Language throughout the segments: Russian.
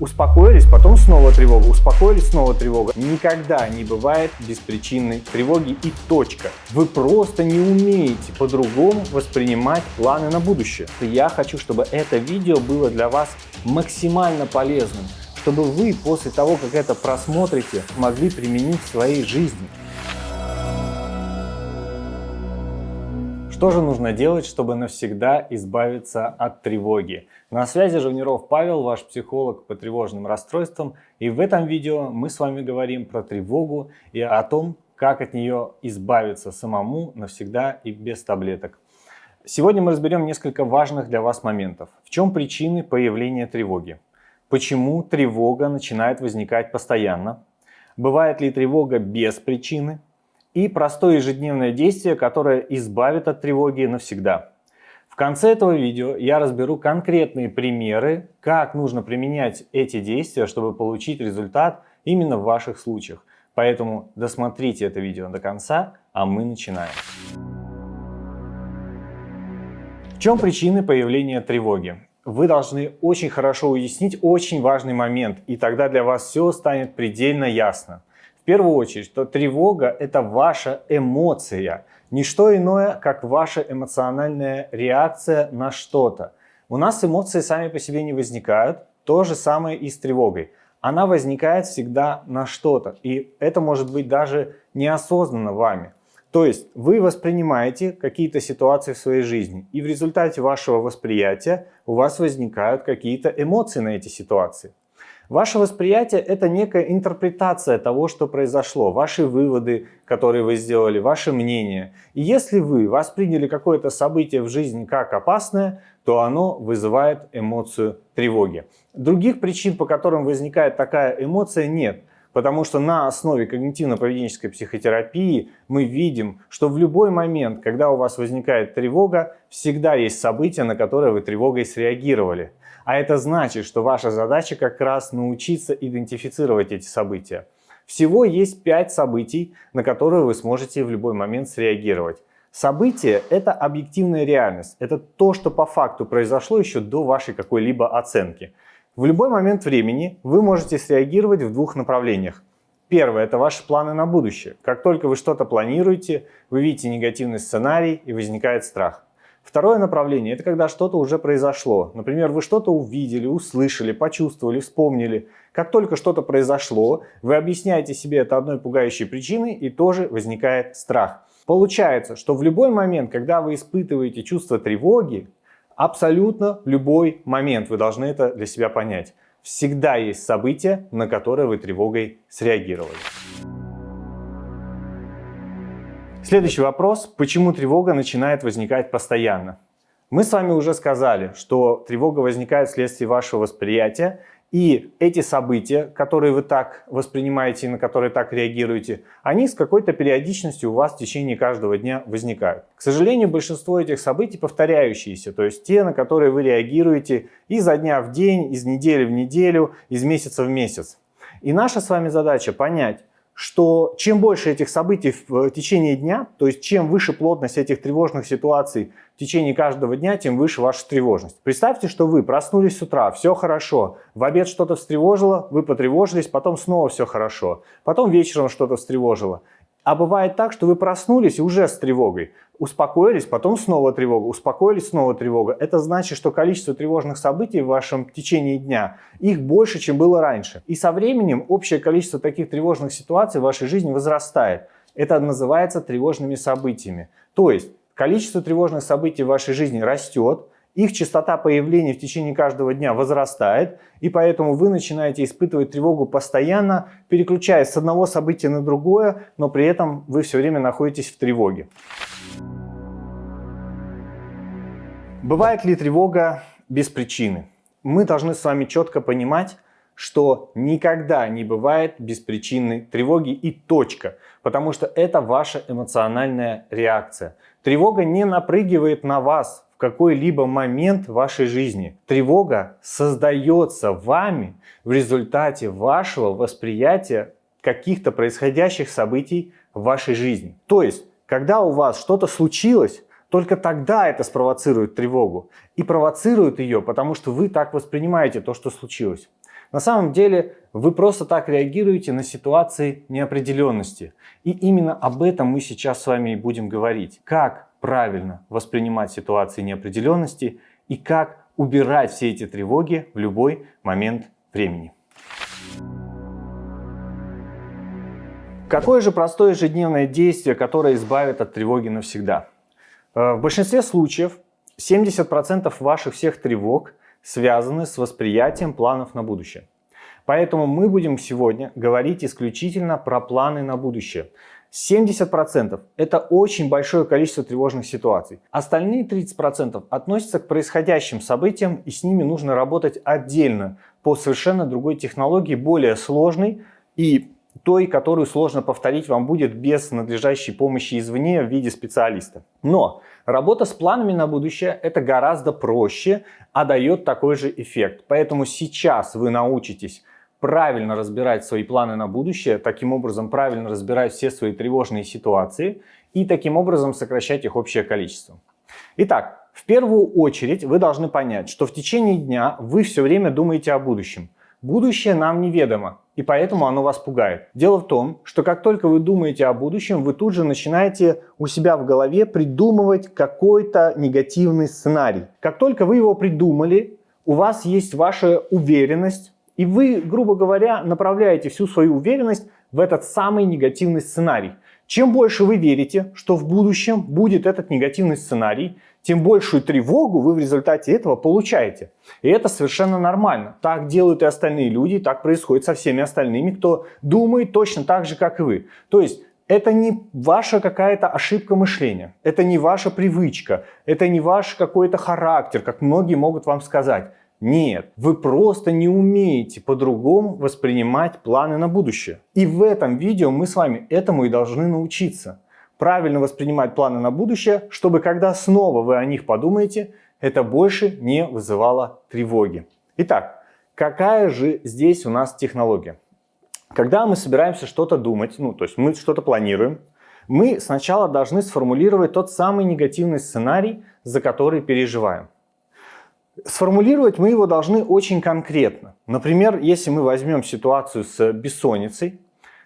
Успокоились, потом снова тревога, успокоились, снова тревога. Никогда не бывает беспричинной тревоги и точка. Вы просто не умеете по-другому воспринимать планы на будущее. Я хочу, чтобы это видео было для вас максимально полезным, чтобы вы после того, как это просмотрите, могли применить в своей жизни. Что же нужно делать, чтобы навсегда избавиться от тревоги? На связи Жавниров Павел, ваш психолог по тревожным расстройствам. И в этом видео мы с вами говорим про тревогу и о том, как от нее избавиться самому навсегда и без таблеток. Сегодня мы разберем несколько важных для вас моментов. В чем причины появления тревоги? Почему тревога начинает возникать постоянно? Бывает ли тревога без причины? И простое ежедневное действие, которое избавит от тревоги навсегда. В конце этого видео я разберу конкретные примеры, как нужно применять эти действия, чтобы получить результат именно в ваших случаях. Поэтому досмотрите это видео до конца, а мы начинаем. В чем причины появления тревоги? Вы должны очень хорошо уяснить очень важный момент, и тогда для вас все станет предельно ясно. В первую очередь, что тревога – это ваша эмоция, не что иное, как ваша эмоциональная реакция на что-то. У нас эмоции сами по себе не возникают, то же самое и с тревогой. Она возникает всегда на что-то, и это может быть даже неосознанно вами. То есть вы воспринимаете какие-то ситуации в своей жизни, и в результате вашего восприятия у вас возникают какие-то эмоции на эти ситуации. Ваше восприятие – это некая интерпретация того, что произошло, ваши выводы, которые вы сделали, ваше мнение. И если вы восприняли какое-то событие в жизни как опасное, то оно вызывает эмоцию тревоги. Других причин, по которым возникает такая эмоция, нет. Потому что на основе когнитивно-поведенческой психотерапии мы видим, что в любой момент, когда у вас возникает тревога, всегда есть события, на которые вы тревогой среагировали. А это значит, что ваша задача как раз научиться идентифицировать эти события. Всего есть 5 событий, на которые вы сможете в любой момент среагировать. Событие – это объективная реальность. Это то, что по факту произошло еще до вашей какой-либо оценки. В любой момент времени вы можете среагировать в двух направлениях. Первое – это ваши планы на будущее. Как только вы что-то планируете, вы видите негативный сценарий и возникает страх. Второе направление – это когда что-то уже произошло. Например, вы что-то увидели, услышали, почувствовали, вспомнили. Как только что-то произошло, вы объясняете себе это одной пугающей причиной и тоже возникает страх. Получается, что в любой момент, когда вы испытываете чувство тревоги, абсолютно любой момент, вы должны это для себя понять, всегда есть события, на которые вы тревогой среагировали. Следующий вопрос. Почему тревога начинает возникать постоянно? Мы с вами уже сказали, что тревога возникает вследствие вашего восприятия, и эти события, которые вы так воспринимаете и на которые так реагируете, они с какой-то периодичностью у вас в течение каждого дня возникают. К сожалению, большинство этих событий повторяющиеся, то есть те, на которые вы реагируете изо дня в день, из недели в неделю, из месяца в месяц. И наша с вами задача понять, что чем больше этих событий в течение дня, то есть чем выше плотность этих тревожных ситуаций в течение каждого дня, тем выше ваша тревожность. Представьте, что вы проснулись с утра, все хорошо, в обед что-то встревожило, вы потревожились, потом снова все хорошо, потом вечером что-то встревожило. А бывает так, что вы проснулись уже с тревогой, успокоились, потом снова тревога, успокоились, снова тревога. Это значит, что количество тревожных событий в вашем течение дня, их больше, чем было раньше. И со временем общее количество таких тревожных ситуаций в вашей жизни возрастает. Это называется тревожными событиями. То есть количество тревожных событий в вашей жизни растет, их частота появления в течение каждого дня возрастает, и поэтому вы начинаете испытывать тревогу постоянно, переключаясь с одного события на другое, но при этом вы все время находитесь в тревоге. Бывает ли тревога без причины? Мы должны с вами четко понимать, что никогда не бывает беспричинной тревоги и точка, потому что это ваша эмоциональная реакция. Тревога не напрыгивает на вас какой-либо момент вашей жизни. Тревога создается вами в результате вашего восприятия каких-то происходящих событий в вашей жизни. То есть, когда у вас что-то случилось, только тогда это спровоцирует тревогу. И провоцирует ее, потому что вы так воспринимаете то, что случилось. На самом деле вы просто так реагируете на ситуации неопределенности. И именно об этом мы сейчас с вами и будем говорить. Как правильно воспринимать ситуации неопределенности и как убирать все эти тревоги в любой момент времени. Какое же простое ежедневное действие, которое избавит от тревоги навсегда? Э, в большинстве случаев 70% ваших всех тревог связаны с восприятием планов на будущее. Поэтому мы будем сегодня говорить исключительно про планы на будущее. 70% это очень большое количество тревожных ситуаций. Остальные 30% относятся к происходящим событиям и с ними нужно работать отдельно по совершенно другой технологии, более сложной и той, которую сложно повторить вам будет без надлежащей помощи извне в виде специалиста. Но работа с планами на будущее это гораздо проще, а дает такой же эффект. Поэтому сейчас вы научитесь правильно разбирать свои планы на будущее, таким образом правильно разбирать все свои тревожные ситуации и таким образом сокращать их общее количество. Итак, в первую очередь вы должны понять, что в течение дня вы все время думаете о будущем. Будущее нам неведомо, и поэтому оно вас пугает. Дело в том, что как только вы думаете о будущем, вы тут же начинаете у себя в голове придумывать какой-то негативный сценарий. Как только вы его придумали, у вас есть ваша уверенность, и вы, грубо говоря, направляете всю свою уверенность в этот самый негативный сценарий. Чем больше вы верите, что в будущем будет этот негативный сценарий, тем большую тревогу вы в результате этого получаете. И это совершенно нормально. Так делают и остальные люди, так происходит со всеми остальными, кто думает точно так же, как и вы. То есть это не ваша какая-то ошибка мышления, это не ваша привычка, это не ваш какой-то характер, как многие могут вам сказать. Нет, вы просто не умеете по-другому воспринимать планы на будущее. И в этом видео мы с вами этому и должны научиться. Правильно воспринимать планы на будущее, чтобы когда снова вы о них подумаете, это больше не вызывало тревоги. Итак, какая же здесь у нас технология? Когда мы собираемся что-то думать, ну то есть мы что-то планируем, мы сначала должны сформулировать тот самый негативный сценарий, за который переживаем. Сформулировать мы его должны очень конкретно. Например, если мы возьмем ситуацию с бессонницей,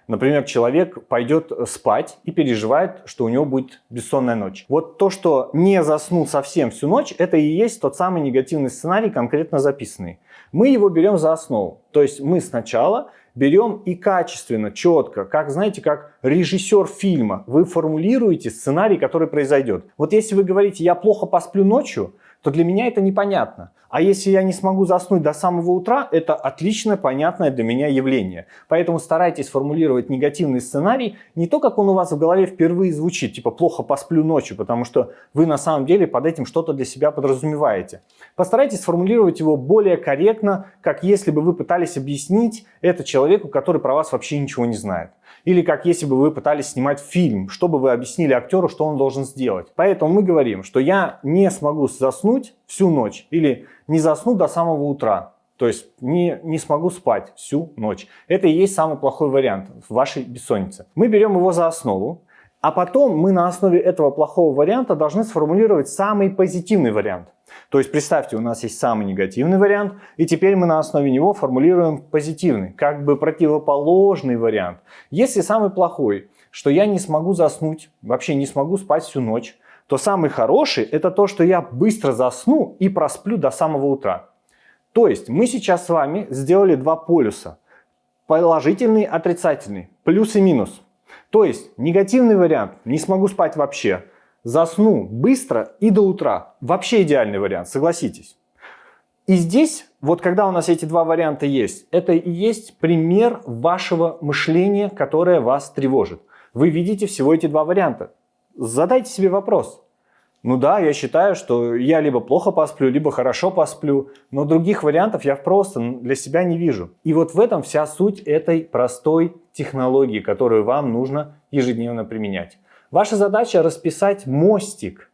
например, человек пойдет спать и переживает, что у него будет бессонная ночь. Вот то, что не заснул совсем всю ночь, это и есть тот самый негативный сценарий, конкретно записанный. Мы его берем за основу. То есть мы сначала берем и качественно, четко, как, знаете, как режиссер фильма, вы формулируете сценарий, который произойдет. Вот если вы говорите, я плохо посплю ночью, то для меня это непонятно. А если я не смогу заснуть до самого утра, это отлично понятное для меня явление. Поэтому старайтесь формулировать негативный сценарий не то, как он у вас в голове впервые звучит, типа плохо посплю ночью, потому что вы на самом деле под этим что-то для себя подразумеваете. Постарайтесь сформулировать его более корректно, как если бы вы пытались объяснить это человеку, который про вас вообще ничего не знает. Или как если бы вы пытались снимать фильм, чтобы вы объяснили актеру, что он должен сделать. Поэтому мы говорим, что я не смогу заснуть всю ночь или не засну до самого утра. То есть не, не смогу спать всю ночь. Это и есть самый плохой вариант в вашей бессоннице. Мы берем его за основу, а потом мы на основе этого плохого варианта должны сформулировать самый позитивный вариант. То есть представьте, у нас есть самый негативный вариант, и теперь мы на основе него формулируем позитивный, как бы противоположный вариант. Если самый плохой, что я не смогу заснуть, вообще не смогу спать всю ночь, то самый хороший это то, что я быстро засну и просплю до самого утра. То есть мы сейчас с вами сделали два полюса. Положительный, отрицательный, плюс и минус. То есть негативный вариант, не смогу спать вообще, засну быстро и до утра. Вообще идеальный вариант, согласитесь. И здесь, вот когда у нас эти два варианта есть, это и есть пример вашего мышления, которое вас тревожит. Вы видите всего эти два варианта задайте себе вопрос. Ну да, я считаю, что я либо плохо посплю, либо хорошо посплю, но других вариантов я просто для себя не вижу. И вот в этом вся суть этой простой технологии, которую вам нужно ежедневно применять. Ваша задача расписать мостик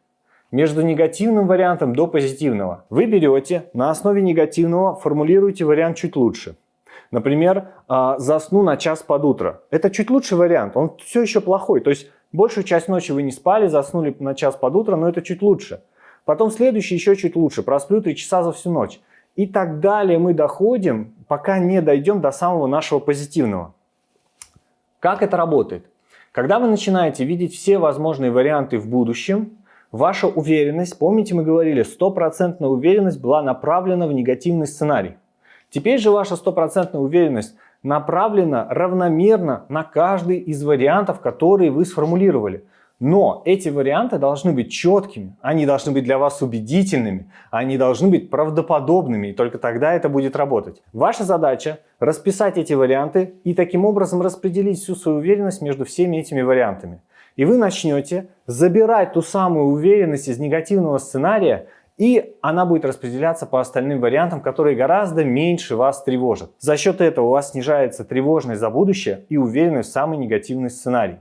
между негативным вариантом до позитивного. Вы берете на основе негативного, формулируете вариант чуть лучше. Например, а, засну на час под утро. Это чуть лучший вариант, он все еще плохой. То есть Большую часть ночи вы не спали, заснули на час под утро, но это чуть лучше. Потом следующий еще чуть лучше, просплю 3 часа за всю ночь. И так далее мы доходим, пока не дойдем до самого нашего позитивного. Как это работает? Когда вы начинаете видеть все возможные варианты в будущем, ваша уверенность, помните мы говорили, стопроцентная уверенность была направлена в негативный сценарий. Теперь же ваша стопроцентная уверенность направлена равномерно на каждый из вариантов, которые вы сформулировали. Но эти варианты должны быть четкими, они должны быть для вас убедительными, они должны быть правдоподобными, и только тогда это будет работать. Ваша задача расписать эти варианты и таким образом распределить всю свою уверенность между всеми этими вариантами. И вы начнете забирать ту самую уверенность из негативного сценария и она будет распределяться по остальным вариантам, которые гораздо меньше вас тревожат. За счет этого у вас снижается тревожность за будущее и уверенность в самый негативный сценарий.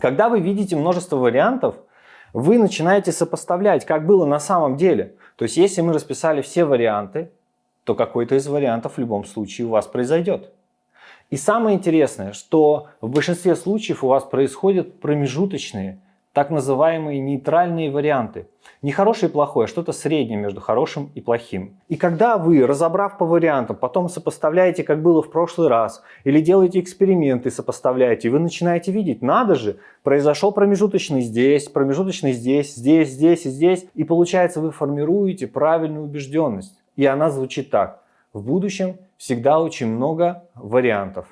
Когда вы видите множество вариантов, вы начинаете сопоставлять, как было на самом деле. То есть, если мы расписали все варианты, то какой-то из вариантов в любом случае у вас произойдет. И самое интересное, что в большинстве случаев у вас происходят промежуточные так называемые нейтральные варианты. Не хорошее и плохое, а что-то среднее между хорошим и плохим. И когда вы, разобрав по вариантам, потом сопоставляете, как было в прошлый раз, или делаете эксперименты, сопоставляете, вы начинаете видеть, надо же, произошел промежуточный здесь, промежуточный здесь, здесь, здесь и здесь, и получается вы формируете правильную убежденность. И она звучит так. В будущем всегда очень много вариантов.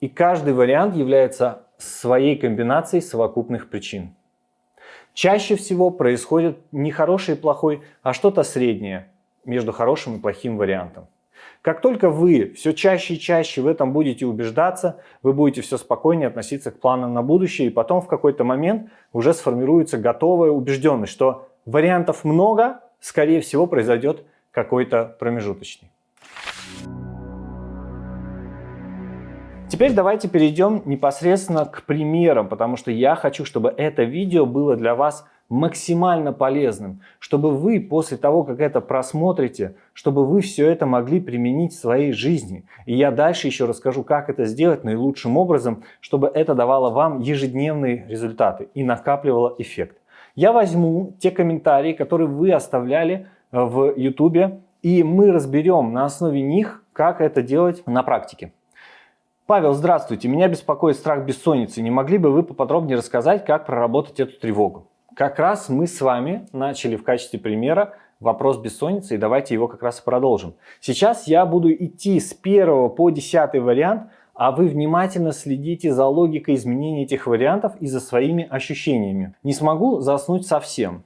И каждый вариант является своей комбинацией совокупных причин. Чаще всего происходит не хороший и плохой, а что-то среднее между хорошим и плохим вариантом. Как только вы все чаще и чаще в этом будете убеждаться, вы будете все спокойнее относиться к планам на будущее, и потом в какой-то момент уже сформируется готовая убежденность, что вариантов много, скорее всего произойдет какой-то промежуточный. Теперь давайте перейдем непосредственно к примерам, потому что я хочу, чтобы это видео было для вас максимально полезным, чтобы вы после того, как это просмотрите, чтобы вы все это могли применить в своей жизни. И я дальше еще расскажу, как это сделать наилучшим образом, чтобы это давало вам ежедневные результаты и накапливало эффект. Я возьму те комментарии, которые вы оставляли э, в YouTube, и мы разберем на основе них, как это делать на практике. Павел, здравствуйте. Меня беспокоит страх бессонницы. Не могли бы вы поподробнее рассказать, как проработать эту тревогу? Как раз мы с вами начали в качестве примера вопрос бессонницы, и давайте его как раз и продолжим. Сейчас я буду идти с первого по десятый вариант, а вы внимательно следите за логикой изменения этих вариантов и за своими ощущениями. Не смогу заснуть совсем.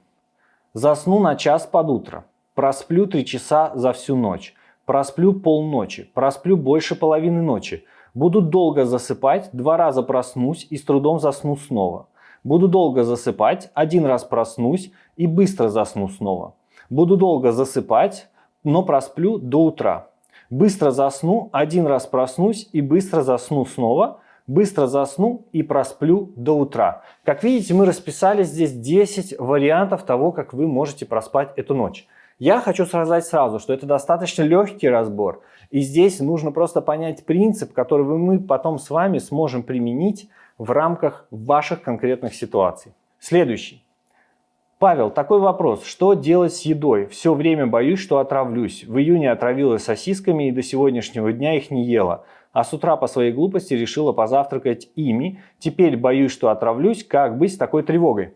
Засну на час под утро. Просплю три часа за всю ночь. Просплю полночи. Просплю больше половины ночи. Буду долго засыпать, два раза проснусь и с трудом засну снова. Буду долго засыпать, один раз проснусь и быстро засну снова. Буду долго засыпать, но просплю до утра. Быстро засну, один раз проснусь и быстро засну снова. Быстро засну и просплю до утра. Как видите, мы расписали здесь 10 вариантов того, как вы можете проспать эту ночь. Я хочу сказать сразу, что это достаточно легкий разбор. И здесь нужно просто понять принцип, который мы потом с вами сможем применить в рамках ваших конкретных ситуаций. Следующий. Павел, такой вопрос. Что делать с едой? Все время боюсь, что отравлюсь. В июне отравилась сосисками и до сегодняшнего дня их не ела. А с утра по своей глупости решила позавтракать ими. Теперь боюсь, что отравлюсь. Как быть с такой тревогой?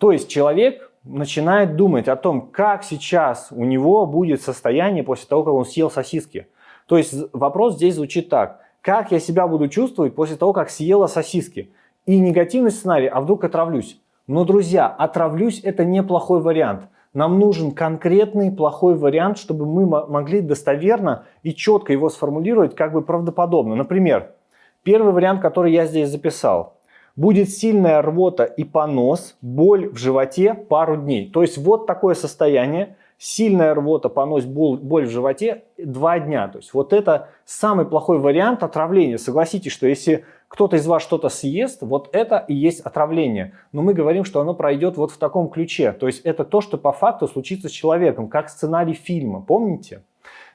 То есть человек начинает думать о том, как сейчас у него будет состояние после того, как он съел сосиски. То есть вопрос здесь звучит так. Как я себя буду чувствовать после того, как съела сосиски? И негативный сценарий, а вдруг отравлюсь? Но, друзья, отравлюсь это неплохой вариант. Нам нужен конкретный плохой вариант, чтобы мы могли достоверно и четко его сформулировать как бы правдоподобно. Например, первый вариант, который я здесь записал. Будет сильная рвота и понос, боль в животе пару дней. То есть вот такое состояние сильная рвота, понос, боль, боль в животе два дня. То есть вот это самый плохой вариант отравления. Согласитесь, что если кто-то из вас что-то съест, вот это и есть отравление. Но мы говорим, что оно пройдет вот в таком ключе. То есть это то, что по факту случится с человеком, как сценарий фильма. Помните?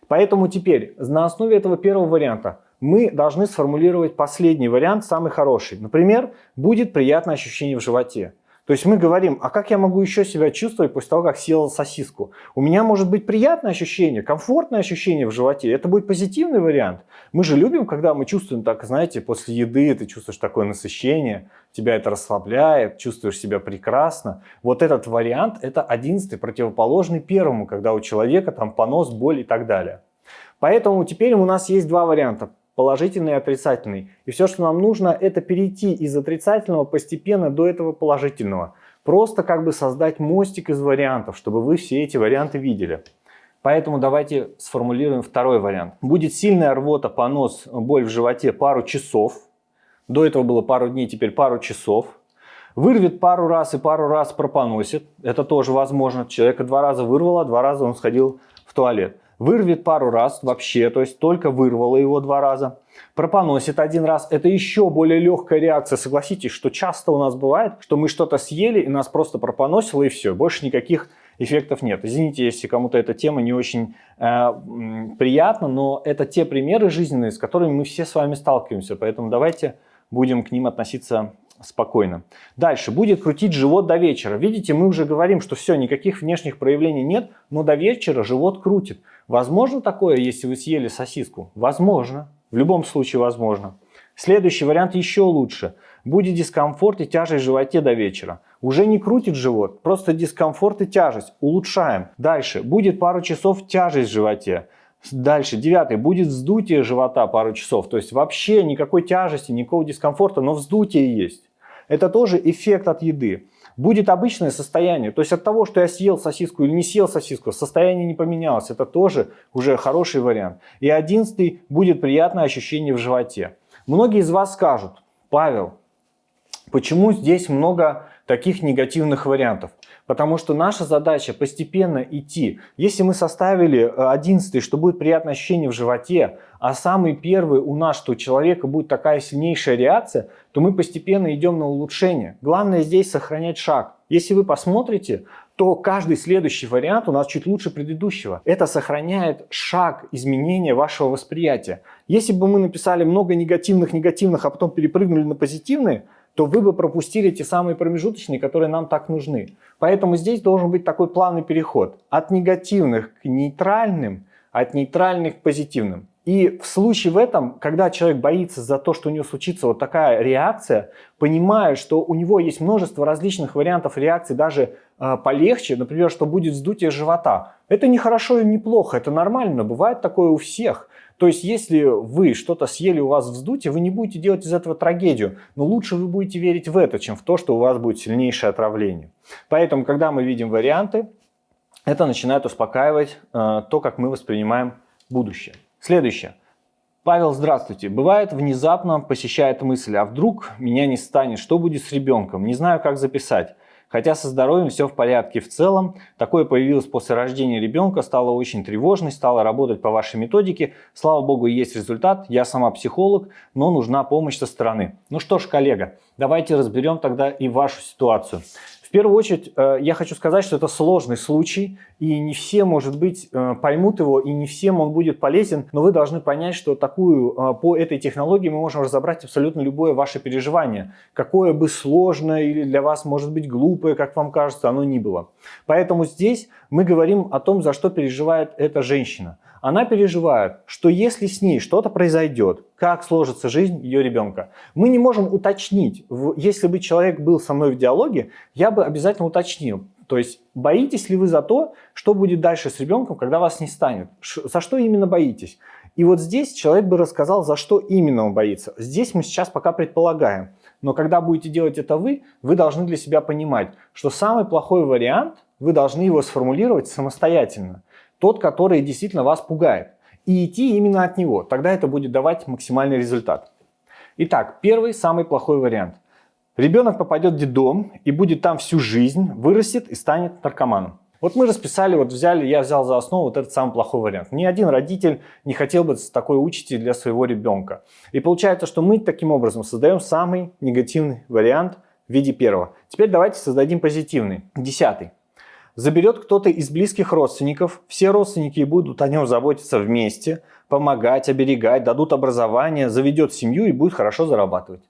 Поэтому теперь на основе этого первого варианта мы должны сформулировать последний вариант, самый хороший. Например, будет приятное ощущение в животе. То есть мы говорим, а как я могу еще себя чувствовать после того, как съел сосиску? У меня может быть приятное ощущение, комфортное ощущение в животе. Это будет позитивный вариант. Мы же любим, когда мы чувствуем так, знаете, после еды ты чувствуешь такое насыщение, тебя это расслабляет, чувствуешь себя прекрасно. Вот этот вариант, это одиннадцатый, противоположный первому, когда у человека там понос, боль и так далее. Поэтому теперь у нас есть два варианта положительный и отрицательный. И все, что нам нужно, это перейти из отрицательного постепенно до этого положительного. Просто как бы создать мостик из вариантов, чтобы вы все эти варианты видели. Поэтому давайте сформулируем второй вариант. Будет сильная рвота, понос, боль в животе пару часов. До этого было пару дней, теперь пару часов. Вырвет пару раз и пару раз пропоносит. Это тоже возможно. Человека два раза вырвало, два раза он сходил в туалет вырвет пару раз вообще, то есть только вырвало его два раза, пропоносит один раз, это еще более легкая реакция. Согласитесь, что часто у нас бывает, что мы что-то съели и нас просто пропоносило и все, больше никаких эффектов нет. Извините, если кому-то эта тема не очень э, приятна, но это те примеры жизненные, с которыми мы все с вами сталкиваемся, поэтому давайте будем к ним относиться спокойно. Дальше. Будет крутить живот до вечера. Видите, мы уже говорим, что все, никаких внешних проявлений нет, но до вечера живот крутит. Возможно такое, если вы съели сосиску? Возможно. В любом случае возможно. Следующий вариант еще лучше. Будет дискомфорт и тяжесть в животе до вечера. Уже не крутит живот, просто дискомфорт и тяжесть. Улучшаем. Дальше. Будет пару часов тяжесть в животе. Дальше, девятый, будет вздутие живота пару часов, то есть вообще никакой тяжести, никакого дискомфорта, но вздутие есть. Это тоже эффект от еды. Будет обычное состояние, то есть от того, что я съел сосиску или не съел сосиску, состояние не поменялось. Это тоже уже хороший вариант. И одиннадцатый, будет приятное ощущение в животе. Многие из вас скажут, Павел, почему здесь много таких негативных вариантов? Потому что наша задача постепенно идти. Если мы составили 11, э, что будет приятное ощущение в животе, а самый первый у нас, что у человека будет такая сильнейшая реакция, то мы постепенно идем на улучшение. Главное здесь сохранять шаг. Если вы посмотрите, то каждый следующий вариант у нас чуть лучше предыдущего. Это сохраняет шаг изменения вашего восприятия. Если бы мы написали много негативных-негативных, а потом перепрыгнули на позитивные, то вы бы пропустили те самые промежуточные, которые нам так нужны. Поэтому здесь должен быть такой плавный переход от негативных к нейтральным, от нейтральных к позитивным. И в случае в этом, когда человек боится за то, что у него случится вот такая реакция, понимая, что у него есть множество различных вариантов реакции, даже э, полегче, например, что будет вздутие живота. Это не хорошо и не плохо, это нормально, бывает такое у всех. То есть, если вы что-то съели, у вас вздутие, вы не будете делать из этого трагедию. Но лучше вы будете верить в это, чем в то, что у вас будет сильнейшее отравление. Поэтому, когда мы видим варианты, это начинает успокаивать э, то, как мы воспринимаем будущее. Следующее. Павел, здравствуйте. Бывает, внезапно посещает мысль, а вдруг меня не станет, что будет с ребенком? Не знаю, как записать. Хотя со здоровьем все в порядке в целом. Такое появилось после рождения ребенка, стало очень тревожной, стало работать по вашей методике. Слава богу, есть результат. Я сама психолог, но нужна помощь со стороны. Ну что ж, коллега, давайте разберем тогда и вашу ситуацию. В первую очередь, э, я хочу сказать, что это сложный случай, и не все, может быть, э, поймут его, и не всем он будет полезен, но вы должны понять, что такую, э, по этой технологии мы можем разобрать абсолютно любое ваше переживание. Какое бы сложное или для вас, может быть, глупое, как вам кажется, оно ни было. Поэтому здесь мы говорим о том, за что переживает эта женщина – она переживает, что если с ней что-то произойдет, как сложится жизнь ее ребенка. Мы не можем уточнить, если бы человек был со мной в диалоге, я бы обязательно уточнил. То есть боитесь ли вы за то, что будет дальше с ребенком, когда вас не станет? За что именно боитесь? И вот здесь человек бы рассказал, за что именно он боится. Здесь мы сейчас пока предполагаем. Но когда будете делать это вы, вы должны для себя понимать, что самый плохой вариант, вы должны его сформулировать самостоятельно тот, который действительно вас пугает. И идти именно от него. Тогда это будет давать максимальный результат. Итак, первый, самый плохой вариант. Ребенок попадет в детдом и будет там всю жизнь, вырастет и станет наркоманом. Вот мы расписали, вот взяли, я взял за основу вот этот самый плохой вариант. Ни один родитель не хотел бы такой учитель для своего ребенка. И получается, что мы таким образом создаем самый негативный вариант в виде первого. Теперь давайте создадим позитивный, десятый заберет кто-то из близких родственников, все родственники будут о нем заботиться вместе, помогать, оберегать, дадут образование, заведет семью и будет хорошо зарабатывать.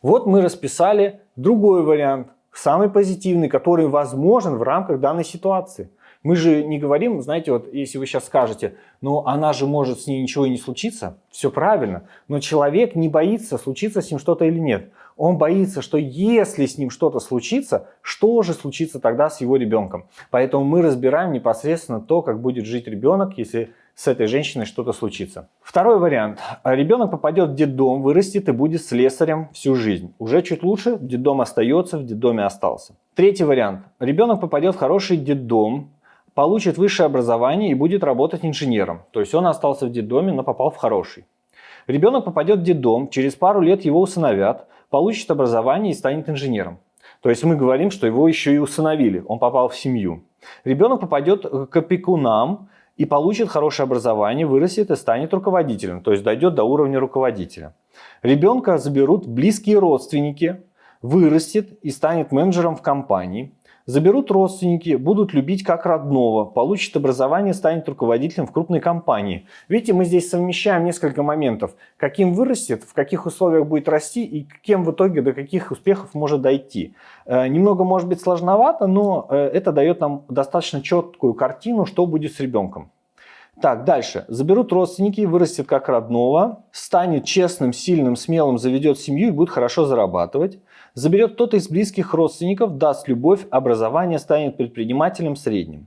Вот мы расписали другой вариант. самый позитивный, который возможен в рамках данной ситуации. Мы же не говорим, знаете, вот если вы сейчас скажете, ну она же может с ней ничего и не случиться, все правильно, но человек не боится, случится с ним что-то или нет. Он боится, что если с ним что-то случится, что же случится тогда с его ребенком. Поэтому мы разбираем непосредственно то, как будет жить ребенок, если с этой женщиной что-то случится. Второй вариант. Ребенок попадет в детдом, вырастет и будет слесарем всю жизнь. Уже чуть лучше, детдом остается, в детдоме остался. Третий вариант. Ребенок попадет в хороший детдом, получит высшее образование и будет работать инженером. То есть он остался в детдоме, но попал в хороший. Ребенок попадет в детдом, через пару лет его усыновят, получит образование и станет инженером. То есть мы говорим, что его еще и усыновили, он попал в семью. Ребенок попадет к опекунам и получит хорошее образование, вырастет и станет руководителем, то есть дойдет до уровня руководителя. Ребенка заберут близкие родственники, вырастет и станет менеджером в компании. Заберут родственники, будут любить как родного, получит образование, станет руководителем в крупной компании. Видите, мы здесь совмещаем несколько моментов. Каким вырастет, в каких условиях будет расти и кем в итоге до каких успехов может дойти. Э, немного может быть сложновато, но э, это дает нам достаточно четкую картину, что будет с ребенком. Так, дальше. Заберут родственники, вырастет как родного, станет честным, сильным, смелым, заведет семью и будет хорошо зарабатывать. Заберет кто-то из близких родственников, даст любовь, образование, станет предпринимателем средним.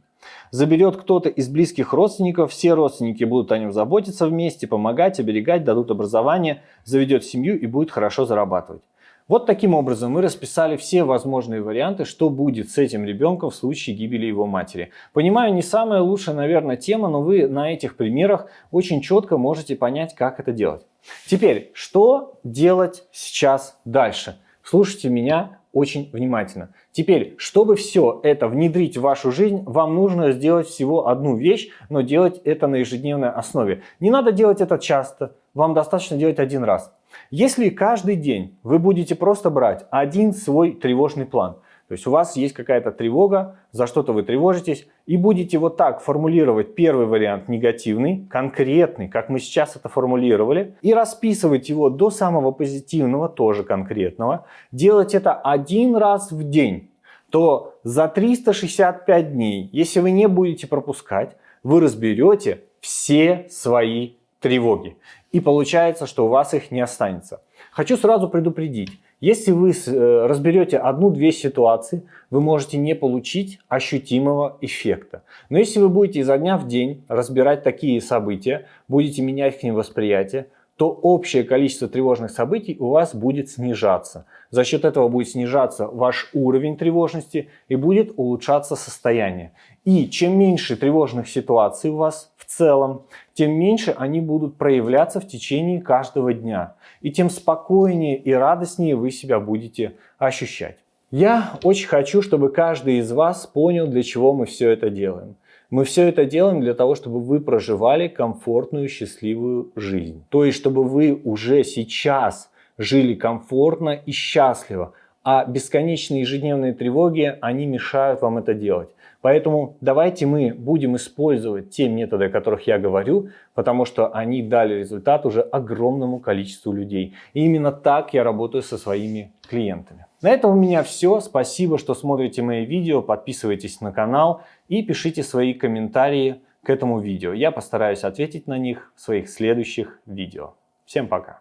Заберет кто-то из близких родственников, все родственники будут о нем заботиться вместе, помогать, оберегать, дадут образование, заведет семью и будет хорошо зарабатывать. Вот таким образом мы расписали все возможные варианты, что будет с этим ребенком в случае гибели его матери. Понимаю, не самая лучшая, наверное, тема, но вы на этих примерах очень четко можете понять, как это делать. Теперь, что делать сейчас дальше? Слушайте меня очень внимательно. Теперь, чтобы все это внедрить в вашу жизнь, вам нужно сделать всего одну вещь, но делать это на ежедневной основе. Не надо делать это часто, вам достаточно делать один раз. Если каждый день вы будете просто брать один свой тревожный план, то есть у вас есть какая-то тревога, за что-то вы тревожитесь, и будете вот так формулировать первый вариант негативный, конкретный, как мы сейчас это формулировали, и расписывать его до самого позитивного, тоже конкретного, делать это один раз в день, то за 365 дней, если вы не будете пропускать, вы разберете все свои тревоги. И получается, что у вас их не останется. Хочу сразу предупредить. Если вы э, разберете одну-две ситуации, вы можете не получить ощутимого эффекта. Но если вы будете изо дня в день разбирать такие события, будете менять к ним восприятие, то общее количество тревожных событий у вас будет снижаться. За счет этого будет снижаться ваш уровень тревожности и будет улучшаться состояние. И чем меньше тревожных ситуаций у вас целом, тем меньше они будут проявляться в течение каждого дня. И тем спокойнее и радостнее вы себя будете ощущать. Я очень хочу, чтобы каждый из вас понял, для чего мы все это делаем. Мы все это делаем для того, чтобы вы проживали комфортную, счастливую жизнь. То есть, чтобы вы уже сейчас жили комфортно и счастливо. А бесконечные ежедневные тревоги, они мешают вам это делать. Поэтому давайте мы будем использовать те методы, о которых я говорю, потому что они дали результат уже огромному количеству людей. И именно так я работаю со своими клиентами. На этом у меня все. Спасибо, что смотрите мои видео. Подписывайтесь на канал и пишите свои комментарии к этому видео. Я постараюсь ответить на них в своих следующих видео. Всем пока!